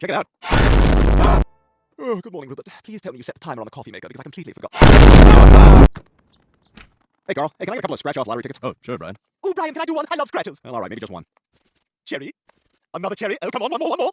Check it out. Oh, good morning, Rupert. Please tell me you set the timer on the coffee maker because I completely forgot. Hey, Carl. Hey, can I get a couple of scratch-off lottery tickets? Oh, sure, Brian. Oh, Brian, can I do one? I love scratches. Well, all right, maybe just one. Cherry. Another cherry. Oh, come on, one more, one more.